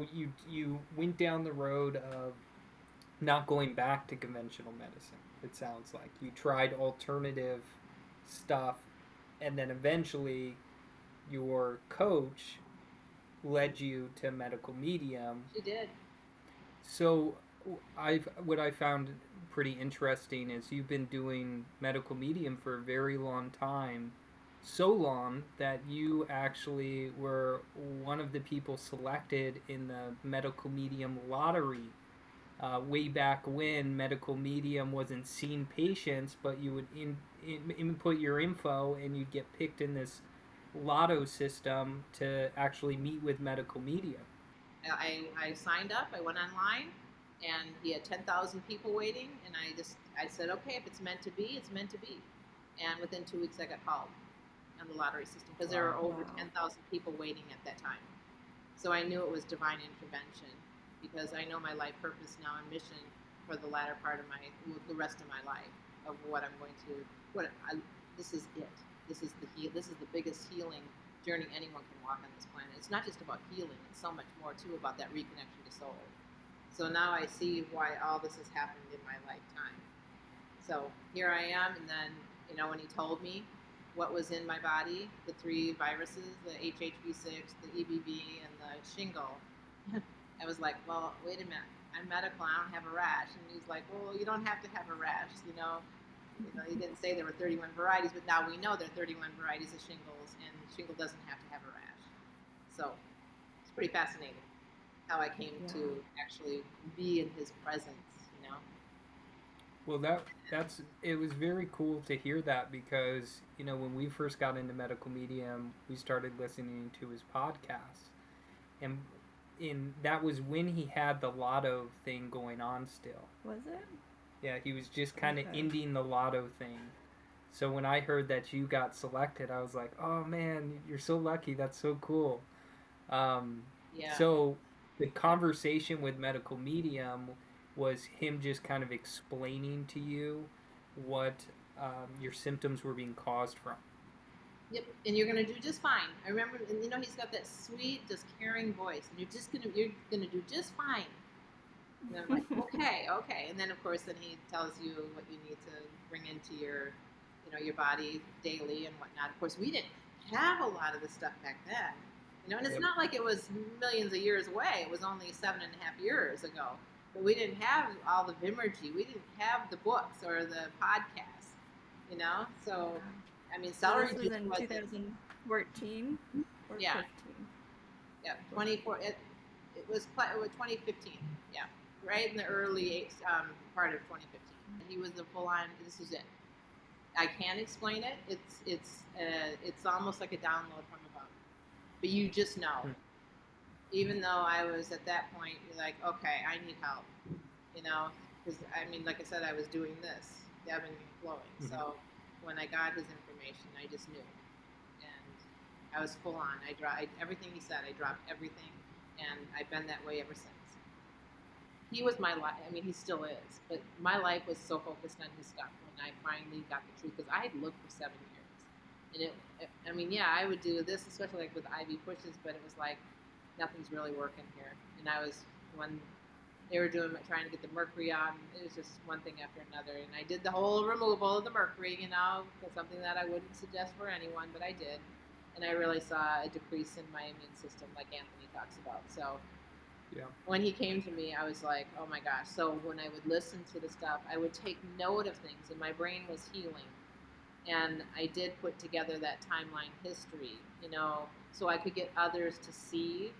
so you you went down the road of not going back to conventional medicine. It sounds like you tried alternative stuff, and then eventually your coach led you to medical medium. She did. So I've what I found pretty interesting is you've been doing medical medium for a very long time. So long that you actually were one of the people selected in the medical medium lottery uh, way back when medical medium wasn't seeing patients, but you would in, in, input your info and you'd get picked in this lotto system to actually meet with medical medium. I, I signed up, I went online, and he had 10,000 people waiting, and I just, I said, okay, if it's meant to be, it's meant to be. And within two weeks, I got called on the lottery system because there were over 10,000 people waiting at that time. So I knew it was divine intervention because I know my life purpose now and mission for the latter part of my, the rest of my life of what I'm going to, what I, this is it. This is the heal. This is the biggest healing journey anyone can walk on this planet. It's not just about healing; it's so much more too about that reconnection to soul. So now I see why all this has happened in my lifetime. So here I am, and then you know when he told me what was in my body, the three viruses, the HHV6, the EBV, and the shingle, I was like, well, wait a minute. I'm medical. I don't have a rash. And he's like, well, you don't have to have a rash. You know, you know, he didn't say there were 31 varieties, but now we know there are 31 varieties of shingles, and shingle doesn't have to have a rash. So it's pretty fascinating how I came yeah. to actually be in his presence. You know. Well, that that's it was very cool to hear that because you know when we first got into medical medium, we started listening to his podcast, and in that was when he had the lotto thing going on still. Was it? Yeah, he was just kind of okay. ending the lotto thing. So when I heard that you got selected, I was like, "Oh man, you're so lucky. That's so cool." Um, yeah. So the conversation with medical medium was him just kind of explaining to you what um, your symptoms were being caused from. Yep, and you're gonna do just fine. I remember, and you know, he's got that sweet, just caring voice, and you're just gonna you're gonna do just fine. And I'm like, okay, okay. And then of course, then he tells you what you need to bring into your, you know, your body daily and whatnot. Of course, we didn't have a lot of this stuff back then. You know, and it's yep. not like it was millions of years away. It was only seven and a half years ago. But we didn't have all the Vimergy. We didn't have the books or the podcasts. You know, so I mean, celery so this was in 2014 yeah. 15? Yeah, 24. It, it was it was 2015. Yeah right in the early um, part of 2015. He was the full on. This is it. I can't explain it. It's it's uh, it's almost like a download from above. But you just know. Even though I was at that point, like, okay, I need help. You know, because I mean, like I said, I was doing this, ebbing and flowing. Mm-hmm. So when I got his information, I just knew, and I was full on. I dropped everything he said. I dropped everything, and I've been that way ever since he was my life. I mean, he still is. But my life was so focused on his stuff when I finally got the truth because I had looked for seven years, and it, it. I mean, yeah, I would do this, especially like with IV pushes, but it was like nothing's really working here. And I was when they were doing trying to get the mercury on. It was just one thing after another, and I did the whole removal of the mercury. You know, something that I wouldn't suggest for anyone, but I did, and I really saw a decrease in my immune system, like Anthony talks about. So yeah. When he came to me, I was like, oh my gosh. So when I would listen to the stuff, I would take note of things, and my brain was healing. And I did put together that timeline history, you know, so I could get others to see,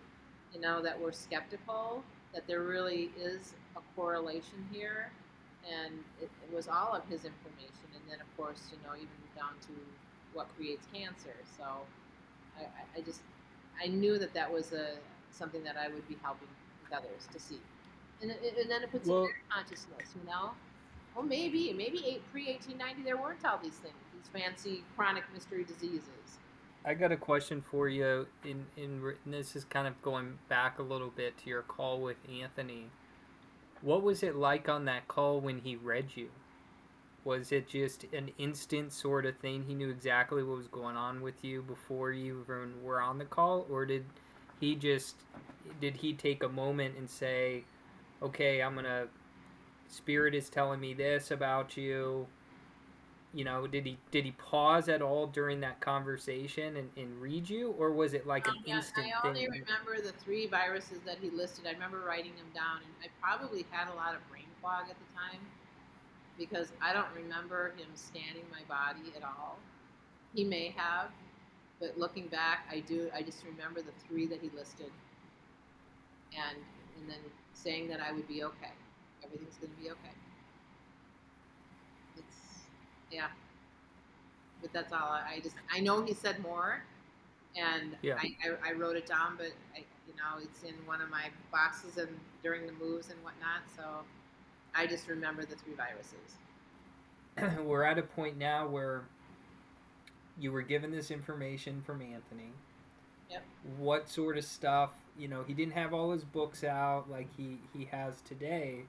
you know, that we're skeptical, that there really is a correlation here. And it, it was all of his information. And then, of course, you know, even down to what creates cancer. So I, I just, I knew that that was a, something that I would be helping with others to see. And, and then it puts well, in their consciousness, you know? Well, maybe, maybe pre 1890 there weren't all these things, these fancy chronic mystery diseases. I got a question for you. In, in this is kind of going back a little bit to your call with Anthony. What was it like on that call when he read you? Was it just an instant sort of thing? He knew exactly what was going on with you before you even were on the call, or did he just did he take a moment and say, "Okay, I'm gonna." Spirit is telling me this about you. You know, did he did he pause at all during that conversation and, and read you, or was it like an Um, yeah, instant I only thing? remember the three viruses that he listed. I remember writing them down, and I probably had a lot of brain fog at the time because I don't remember him scanning my body at all. He may have, but looking back, I do. I just remember the three that he listed, and and then saying that I would be okay. Everything's going to be okay. Yeah, but that's all. I I just I know he said more, and Yeah. I, I, I wrote it down, but I, you know it's in one of my boxes and during the moves and whatnot. So I just remember the three viruses. we're at a point now where you were given this information from Anthony. Yep. What sort of stuff, you know, he didn't have all his books out like he, he has today.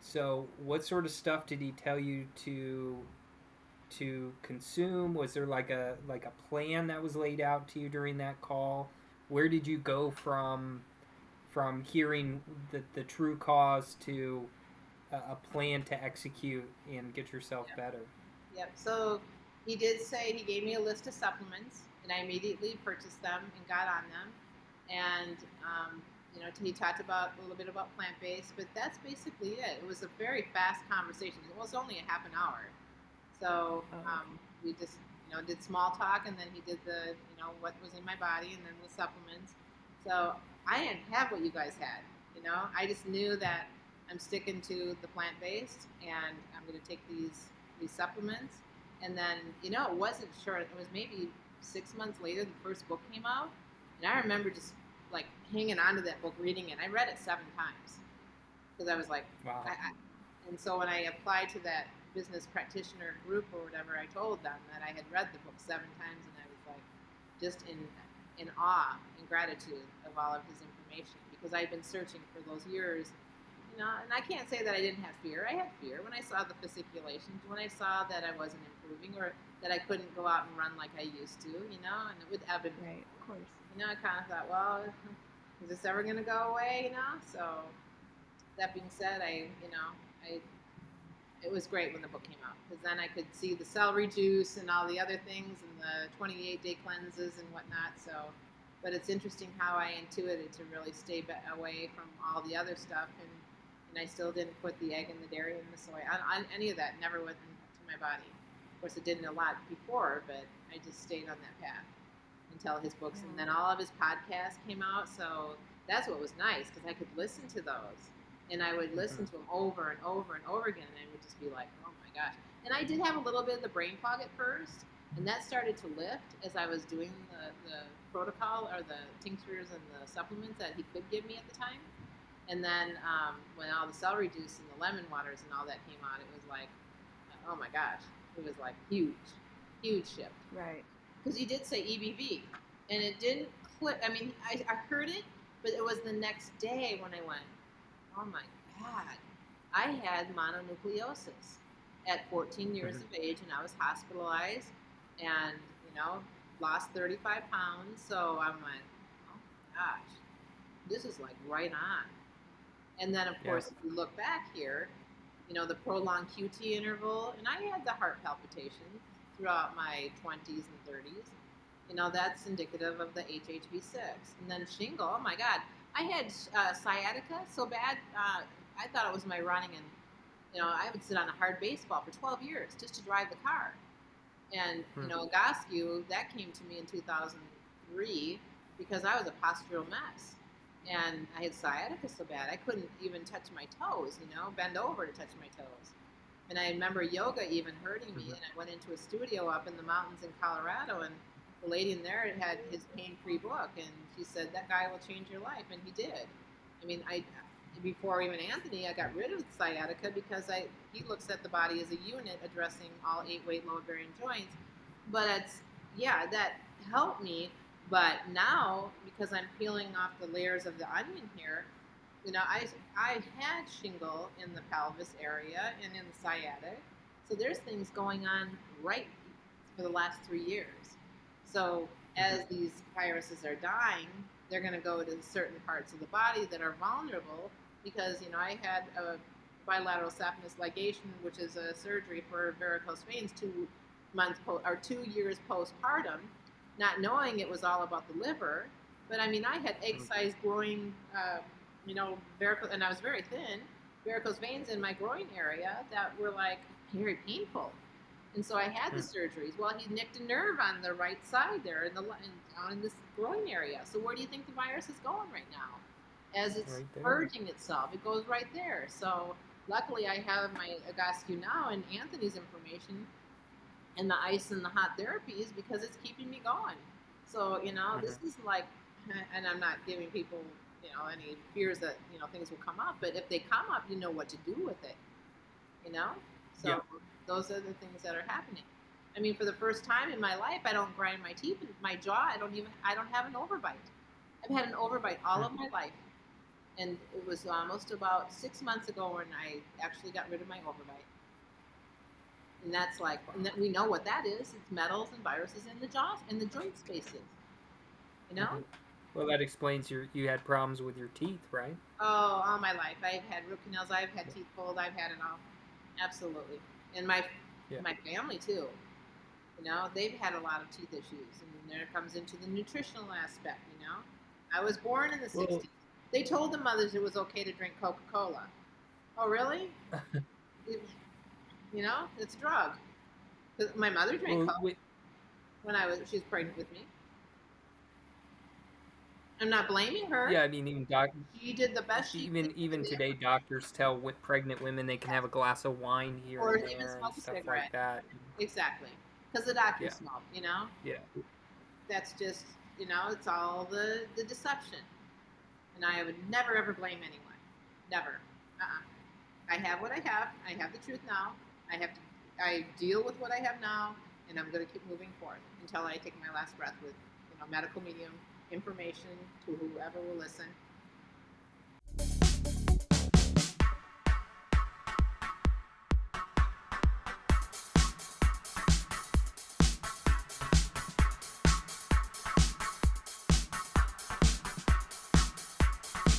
So what sort of stuff did he tell you to to consume? Was there like a like a plan that was laid out to you during that call? Where did you go from from hearing the, the true cause to a, a plan to execute and get yourself Yep. better? Yep. So he did say he gave me a list of supplements, and I immediately purchased them and got on them. And um, you know, he talked about a little bit about plant based, but that's basically it. It was a very fast conversation. It was only a half an hour, so Oh, um, we just you know did small talk, and then he did the you know what was in my body, and then the supplements. So I didn't have what you guys had. You know, I just knew that I'm sticking to the plant based, and I'm going to take these these supplements. And then, you know, it wasn't sure. It was maybe six months later the first book came out, and I remember just like hanging on to that book, reading it. I read it seven times because I was like, Wow. I, I, and so when I applied to that business practitioner group or whatever, I told them that I had read the book seven times, and I was like, just in in awe and gratitude of all of his information because I've been searching for those years. You know, and I can't say that I didn't have fear. I had fear when I saw the fasciculations, when I saw that I wasn't improving or that I couldn't go out and run like I used to. You know, and with Evan, Right, of course. you know, I kind of thought, well, is this ever going to go away? You know, so that being said, I, you know, I, it was great when the book came out because then I could see the celery juice and all the other things and the 28 day cleanses and whatnot. So, but it's interesting how I intuited to really stay be- away from all the other stuff and, and I still didn't put the egg and the dairy and the soy on, on any of that. Never went into my body. Of course, it didn't a lot before, but I just stayed on that path until his books and then all of his podcasts came out so that's what was nice because i could listen to those and i would listen to them over and over and over again and i would just be like oh my gosh and i did have a little bit of the brain fog at first and that started to lift as i was doing the, the protocol or the tinctures and the supplements that he could give me at the time and then um, when all the celery juice and the lemon waters and all that came out it was like oh my gosh it was like huge huge shift Right. because he did say EBV, and it didn't click. I mean, I, I heard it, but it was the next day when I went, oh my god, I had mononucleosis at 14 years of age, and I was hospitalized, and you know, lost 35 pounds. So I went, oh my gosh, this is like right on. And then of Yeah. course, if you look back here, you know, the prolonged QT interval, and I had the heart palpitations throughout my 20s and 30s. You know, that's indicative of the HHV6. And then shingle, oh my God. I had uh, sciatica so bad, uh, I thought it was my running. And, you know, I would sit on a hard baseball for 12 years just to drive the car. And, Hmm. you know, Egoscue, that came to me in 2003 because I was a postural mess. And I had sciatica so bad, I couldn't even touch my toes, you know, bend over to touch my toes. And I remember yoga even hurting me, Mhm. and I went into a studio up in the mountains in Colorado, and the lady in there had his pain-free book, and she said that guy will change your life, and he did. I mean, I before even Anthony, I got rid of sciatica because I he looks at the body as a unit, addressing all eight weight load bearing joints. But it's yeah, that helped me. But now because I'm peeling off the layers of the onion here, you know, I I had shingle in the pelvis area and in the sciatic. So there's things going on right for the last three years. So as these viruses are dying, they're going to go to certain parts of the body that are vulnerable because you know I had a bilateral saphenous ligation, which is a surgery for varicose veins, two months po- or two years postpartum, not knowing it was all about the liver. But I mean, I had egg-sized growing, uh, you know, varicose, and I was very thin, varicose veins in my groin area that were like very painful. And so I had the hmm. surgeries. Well, he nicked a nerve on the right side there in the in, on this groin area. So where do you think the virus is going right now? As it's Right purging itself, it goes right there. So luckily, I have my Egoscue now and Anthony's information, and the ice and the hot therapies because it's keeping me going. So you know, mm-hmm. this is like, and I'm not giving people you know any fears that you know things will come up, but if they come up, you know what to do with it. You know, so Yeah. Those are the things that are happening. I mean, for the first time in my life, I don't grind my teeth, and my jaw. I don't even. I don't have an overbite. I've had an overbite all of my life, and it was almost about six months ago when I actually got rid of my overbite. And that's like, and that we know what that is. It's metals and viruses in the jaws and the joint spaces. You know. Mhm. Well, that explains your you had problems with your teeth, right? Oh, all my life. I've had root canals. I've had teeth pulled. I've had it all. Absolutely. And my Yeah. my family too. You know, they've had a lot of teeth issues, and then there comes into the nutritional aspect. You know, I was born in the Well- '60s. They told the mothers it was okay to drink Coca-Cola. Oh, really? It- you know, it's a drug. My mother drank Well, Coke when I was she was pregnant with me. I'm not blaming her. yeah, I mean, even doc, She did the best she even could even today, doctors tell with pregnant women they can have a glass of wine here Or and even smoke and a stuff cigarette. like that. Exactly. Because the doctor Yeah. smoked, you know? Yeah. That's just, you know, it's all the, the deception. And I would never ever blame anyone. Never. Uh-uh. I have what I have. I have the truth now. I have to, I deal with what I have now, and I'm going to keep moving forward until I take my last breath with, you know, medical medium information to whoever will listen.